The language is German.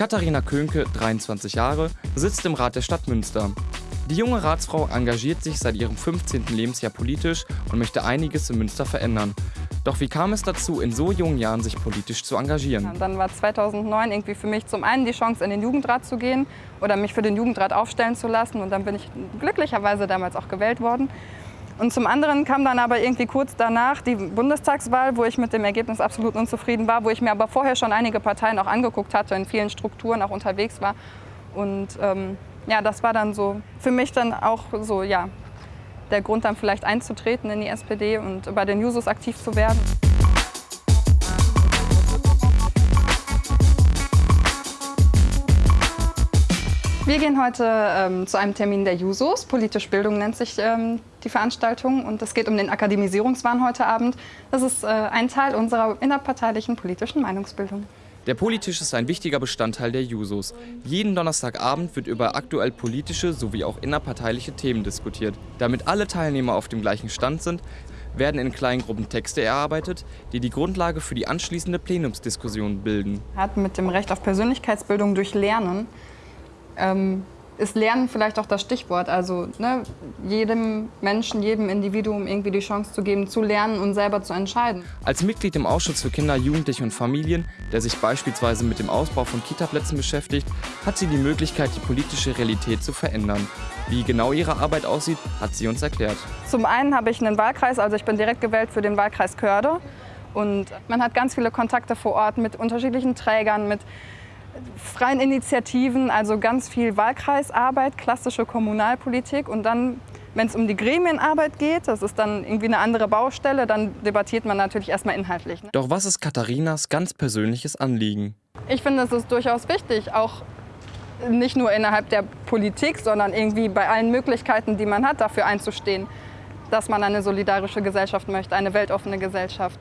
Katharina Könke, 23 Jahre, sitzt im Rat der Stadt Münster. Die junge Ratsfrau engagiert sich seit ihrem 15. Lebensjahr politisch und möchte einiges in Münster verändern. Doch wie kam es dazu, in so jungen Jahren sich politisch zu engagieren? Dann war 2009 irgendwie für mich zum einen die Chance, in den Jugendrat zu gehen oder mich für den Jugendrat aufstellen zu lassen. Und dann bin ich glücklicherweise damals auch gewählt worden. Und zum anderen kam dann aber irgendwie kurz danach die Bundestagswahl, wo ich mit dem Ergebnis absolut unzufrieden war, wo ich mir aber vorher schon einige Parteien auch angeguckt hatte, in vielen Strukturen auch unterwegs war. Und ähm, ja, das war dann so für mich dann auch so, ja, der Grund dann vielleicht einzutreten in die SPD und bei den Jusos aktiv zu werden. Wir gehen heute ähm, zu einem Termin der Jusos. Politisch Bildung nennt sich ähm, die Veranstaltung. Und es geht um den Akademisierungswahn heute Abend. Das ist äh, ein Teil unserer innerparteilichen politischen Meinungsbildung. Der Politisch ist ein wichtiger Bestandteil der Jusos. Jeden Donnerstagabend wird über aktuell politische sowie auch innerparteiliche Themen diskutiert. Damit alle Teilnehmer auf dem gleichen Stand sind, werden in kleinen Gruppen Texte erarbeitet, die die Grundlage für die anschließende Plenumsdiskussion bilden. Hat mit dem Recht auf Persönlichkeitsbildung durch Lernen ähm, ist Lernen vielleicht auch das Stichwort. Also ne, jedem Menschen, jedem Individuum irgendwie die Chance zu geben, zu lernen und selber zu entscheiden. Als Mitglied im Ausschuss für Kinder, Jugendliche und Familien, der sich beispielsweise mit dem Ausbau von Kitaplätzen beschäftigt, hat sie die Möglichkeit, die politische Realität zu verändern. Wie genau ihre Arbeit aussieht, hat sie uns erklärt. Zum einen habe ich einen Wahlkreis, also ich bin direkt gewählt für den Wahlkreis Körde. Und man hat ganz viele Kontakte vor Ort mit unterschiedlichen Trägern, mit freien Initiativen, also ganz viel Wahlkreisarbeit, klassische Kommunalpolitik und dann wenn es um die Gremienarbeit geht, das ist dann irgendwie eine andere Baustelle, dann debattiert man natürlich erstmal inhaltlich. Ne? Doch was ist Katharinas ganz persönliches Anliegen? Ich finde, es ist durchaus wichtig, auch nicht nur innerhalb der Politik, sondern irgendwie bei allen Möglichkeiten, die man hat, dafür einzustehen, dass man eine solidarische Gesellschaft möchte, eine weltoffene Gesellschaft.